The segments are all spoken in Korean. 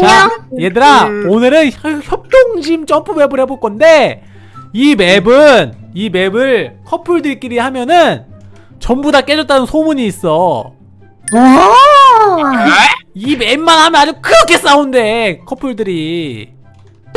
자. 얘들아 음. 오늘은 협- 협동심 점프맵을 해볼 건데 이 맵은 이 맵을 커플들끼리 하면은 전부 다 깨졌다는 소문이 있어 오. 이 맵만 하면 아주 그렇게 싸운대 커플들이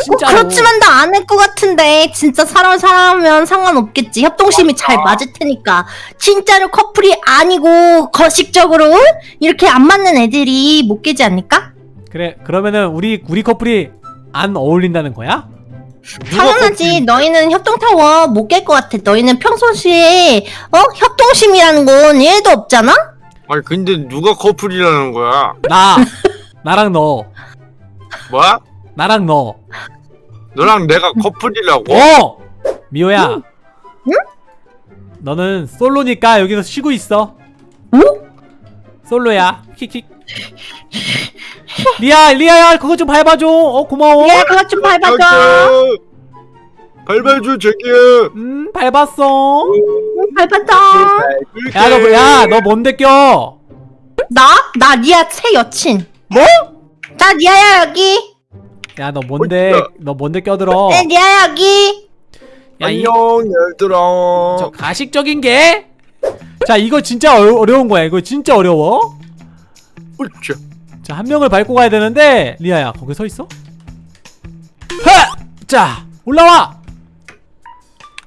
진짜로 그렇지만 나 안 할 것 같은데 진짜 사람 사람하면 상관없겠지 협동심이 잘 맞을 테니까 진짜로 커플이 아니고 거식적으로 이렇게 안 맞는 애들이 못 깨지 않을까? 그래 그러면은 우리 우리 커플이 안 어울린다는 거야? 당연하지 너희는 협동타워 못 깰 것 같아 너희는 평소시에 어 협동심이라는 건 1도 없잖아? 아니 근데 누가 커플이라는 거야? 나 나랑 너 뭐야? 나랑 너 너랑 내가 커플이라고? 어! 미호야 너는 솔로니까 여기서 쉬고 있어 어? 솔로야 킥킥 리아 리아야 그거 좀 밟아줘. 어 고마워. 야 그것 좀 밟아줘. 밟아줘. 자기야. 음 밟았어. 밟아줘 야너 야 너 뭔데 껴? 나? 나 니아 새 여친. 뭐? 나 니아야 여기. 야 너 뭔데? 너 뭔데 껴들어? 네 니아야 여기. 야, 이, 안녕 얘들아. 저 가식적인 게? 자 이거 진짜 어, 어려운 거야. 이거 진짜 어려워 으쌰. 자한 명을 밟고 가야 되는데 리아야 거기 서 있어? 하! 자 올라와!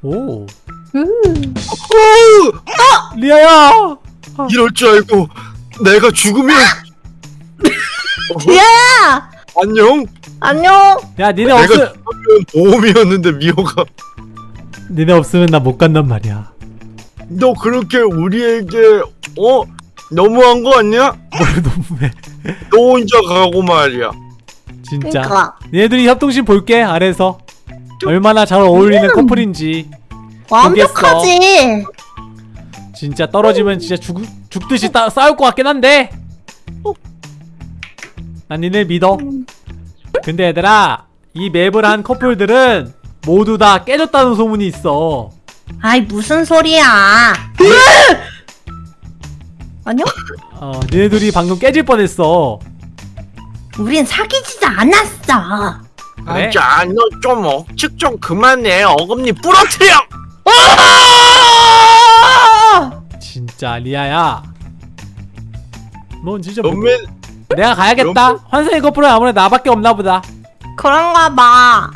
오. 음. 오! 리아야! 이럴 줄 알고 내가 죽으면. 니아야! 안녕. 안녕. 야 니네 내가 없으 죽으면 보험이었는데 미호가. 니네 없으면 나 못 간단 말이야. 너 그렇게 우리에게 어? 너무한 거 아니야? 뭘 너무해. 너 혼자 가고 말이야. 진짜. 그니까. 니네들이 협동심 볼게 아래서. 얼마나 잘 어울리는 커플인지. 완벽하지. 진짜 떨어지면 진짜 죽, 죽듯이 따, 싸울 것 같긴 한데. 난 니네 믿어. 근데 얘들아 이 맵을 한 커플들은 모두 다 깨졌다는 소문이 있어. 아이 무슨 소리야 아니요? 어 니네들이 방금 깨질 뻔했어. 우린 사귀지도 않았어. 그래? 자, 너좀 억측 좀 그만해. 어금니 부러뜨려. 진짜 리아야. 넌 진짜 뭐, 너맨 내가 가야겠다. 환상의 커플은 아무래도 나밖에 없나 보다. 그런가 봐.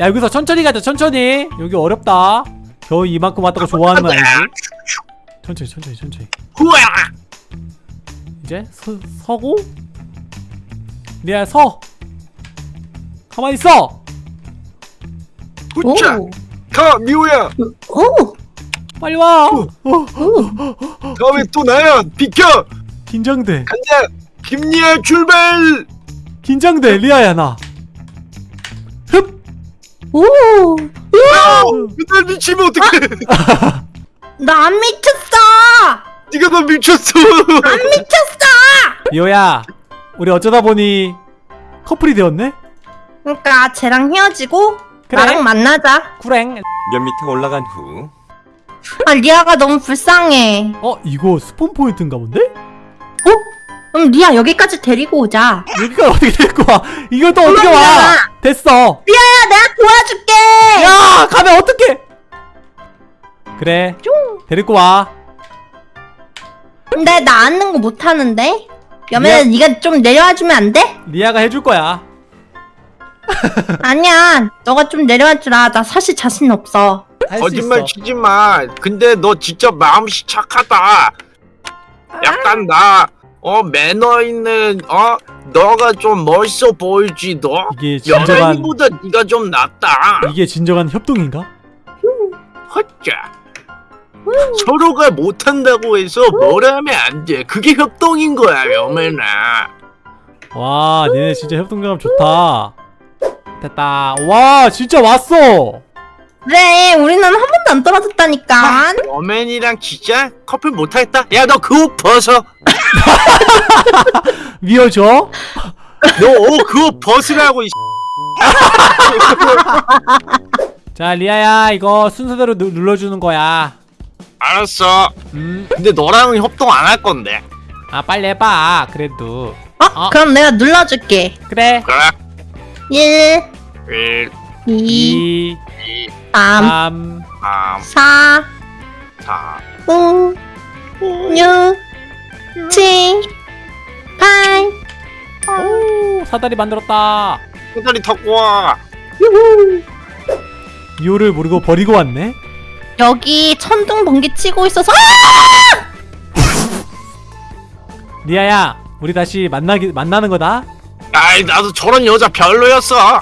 야 여기서 천천히 가자 천천히. 여기 어렵다. 겨우 이만큼 왔다고 좋아하는 거 아니지? 천천히 천천히 천천히 후야. 이제 서, 서고 리아야 서 가만히 있어. 오. 가 미호야. 오. 빨리 와 어, 다음에 또 나야. 비켜. 긴장돼 간다. 김리아 출발. 긴장돼 리아야 나 흡! 오. 아, 그날 미치면 어떡해. 나 안 미쳤어 네가 더 미쳤어. 안 미쳤어! 리오야 우리 어쩌다 보니 커플이 되었네? 그러니까 쟤랑 헤어지고 그래. 나랑 만나자. 꾸랭 몇 미터 올라간 후? 아 리아가 너무 불쌍해. 어 이거 spawn point인가 본데? 어? 그럼 리아 여기까지 데리고 오자. 여기가 어떻게 될거 와? 이거 또 어떻게 와? 그러면 됐어. 리아야 내가 도와줄게. 야 가면 어떡해? 그래. 데리고 와 근데 나 앉는 거 못하는데 여매야 네가 좀 내려와주면 안 돼? 리아가 해줄 거야 아니야 너가 좀 내려와주라 나 사실 자신 없어 거짓말 있어 치지 마. 근데 너 진짜 마음이 착하다. 약간 나, 어, 매너 있는, 어, 너가 좀 멋있어 보이지, 너? 이게 진정한 연예인보다 네가 좀 낫다. 이게 진정한 협동인가? 헛자. 서로가 못한다고 해서 뭐라 하면 안 돼. 그게 협동인 거야, 여매나. 와 니네 진짜 협동감 좋다. 됐다. 와 진짜 왔어. 그래 우리는 한 번도 안 떨어졌다니까 여맨이랑 진짜 커플 못하겠다. 야, 너 그 옷 벗어. 미워줘 너옷그옷 벗으라고, 이 자 리아야 이거 순서대로 누, 눌러주는 거야 알았어. 음아 근데 너랑은 협동 안 할 건데. 빨리 해봐. 그래도. 어? 아 그럼 내가 눌러줄게. 그래. 그래. 1, 1 2, 2 2 3, 3 3 4, 4 5, 6, 7, 8. 오 사다리 만들었다. 사다리 타고 와 이유를 모르고 버리고 왔네 여기 천둥 번개 치고 있어서 아! 리아야 우리 다시 만나기 만나는 거다. 아이 나도 저런 여자 별로였어.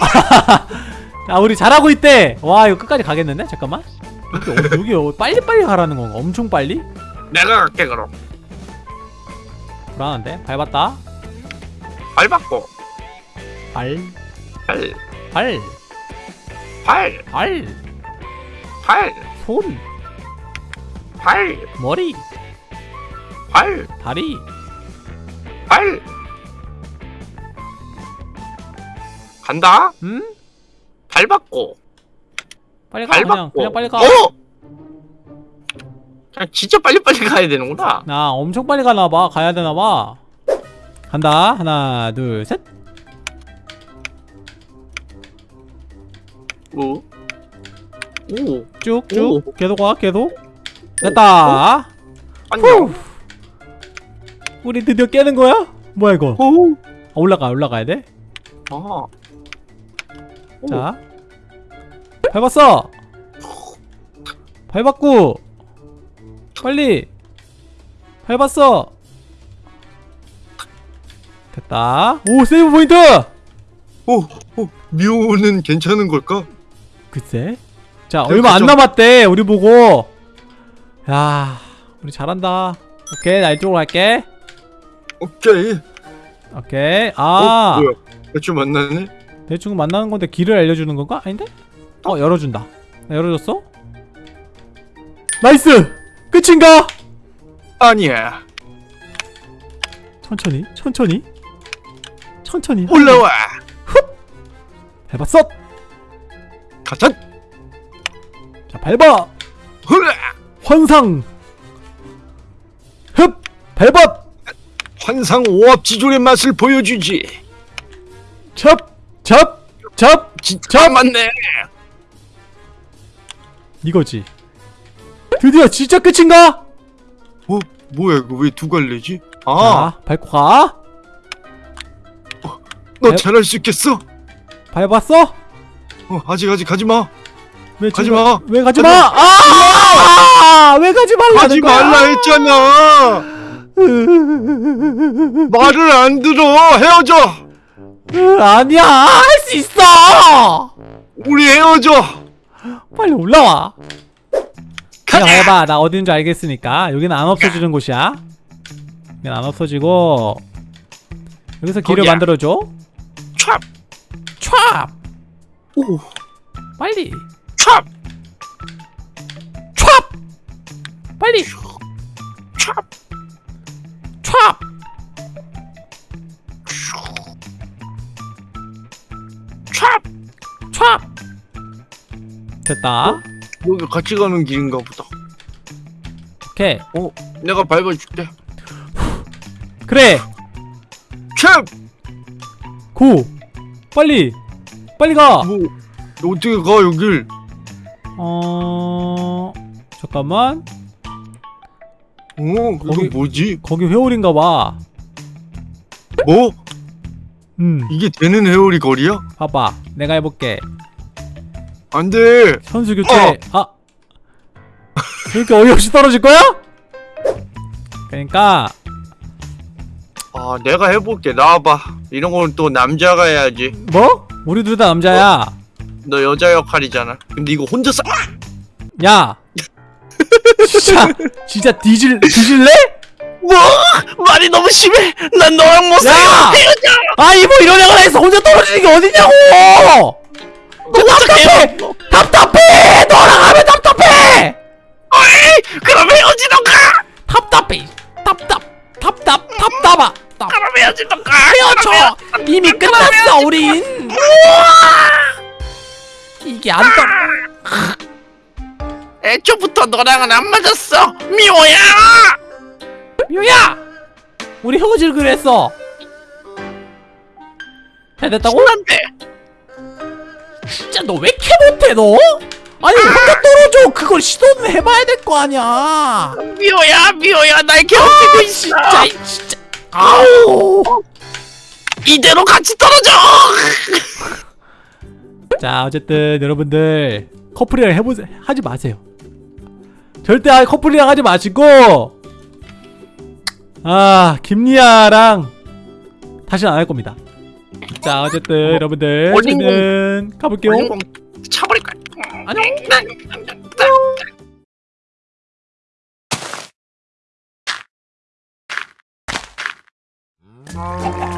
아 우리 잘하고 있대. 와 이거 끝까지 가겠는데? 잠깐만. 여기, 어, 여기 어, 빨리빨리 가라는 건가? 엄청 빨리? 내가 갈게 그럼. 불안한데? 밟았다. 발 바꿔 발. 발, 발, 발, 발, 발, 손, 발, 머리, 발, 다리 발. 간다. 응? 발 바꿔. 빨리 가 발 그냥. 그냥 빨리 가 어? 그냥 진짜 빨리빨리 가야 되는구나. 나 엄청 빨리 가나봐 가야 되나봐 간다 하나 둘셋 오. 오. 쭉쭉 계속 와 계속 됐다 안녕. 우리 드디어 깨는 거야? 뭐야 이거 오. 아, 올라가 올라가야 돼? 아. 오. 자 밟았어 밟았고 빨리 밟았어 됐다 오 세이브 포인트 오. 오. 미호는 괜찮은 걸까? 글쎄 자 그- 얼마 안. 남았대 우리 보고 야 우리 잘한다 오케이 나 이쪽으로 갈게 오케이. 오케이 어, 아 뭐야? 대충 만났네. 대충 만나는 건데 길을 알려주는 건가? 아닌데? 어 열어준다 나 열어줬어? Nice! 끝인가? 아니야. 천천히 천천히 천천히 올라와. 밟았어! 가자. 자 밟아! 환상! 흡! 밟아! 환상 오합지졸의 맛을 보여주지. 첩! 진짜 맞네. 이거지 드디어 진짜 끝인가? 어? 뭐야 이거 왜 두 갈래지? 아, 자 밟고 가너 밟- 잘할 수 있겠어? 밟았어? 어, 아직 아직 가지 마. 왜 가지 지금- 마. 왜 가지 마! 아! 왜 가지 말라는 가지? 말라 했잖아. 말을 안 들어. 헤어져. 으, 아니야 할 수 있어 우리 헤어져. 빨리 올라와 그냥 가자. 해봐 나 어딘 줄 알겠으니까 여기는 안 없어지는 곳이야 여기는 안 없어지고 여기서 길을 거기야. 만들어줘 촥. 촥 오. 빨리 촥. 촥 빨리 촥. 촥 촥. 촥 됐다 여기 같이 가는 길인가 보다. 오케이 어, 내가 밟아줄게. 그래 촥. 고 빨리 빨리 가 뭐 어떻게 가 여길? 어... 잠깐만 어, 이거 거기- 뭐지? 거기 회오리인가 봐 뭐? 음, 이게 되는 회오리 거리야? 봐봐 내가 해볼게 안 돼. 선수 교체 아 이렇게 어이없이 떨어질 거야? 그러니까 아, 내가 해볼게. 나와봐. 이런 건 또 남자가 해야지. 뭐? 우리 둘 다 남자야 너 여자 역할이잖아. 근데 이거 혼자서 야! 진짜 진짜 뒤질 뒤질래? 뭐? 말이 너무 심해. 난 너랑 못 야! 아이 뭐 이런 애가 해서 혼자 떨어지는 게 어딨냐고! 너 답답해! 답답해! 너랑 하면 답답해! 그럼 헤어지던가. 답답해. 답답 답답 답답아. 답. 그럼 헤어지던가. 헤어져. 이미 끝났어 우린 이게 안 떠. 애초부터 너랑은 안 맞았어. 미호야. 미호야 우리 헤어질 그랬어 잘 됐다고? 신난데. 진짜 너 왜 이렇게 못해 너? 아니 혼자 떨어져 그걸 시도는 해봐야 될 거 아니야 미호야 미호야 날 괴롭히고 있어. 진짜 진짜 아우 이대로 같이 떨어져. 자 어쨌든 여러분들 커플이랑 해보세 하지 마세요. 절대 커플이랑 하지 마시고 아 김리아랑 다시는 안 할 겁니다. 자 어쨌든 어, 여러분들 저희는 가볼게요. 차버릴 거야. 안녕. 음.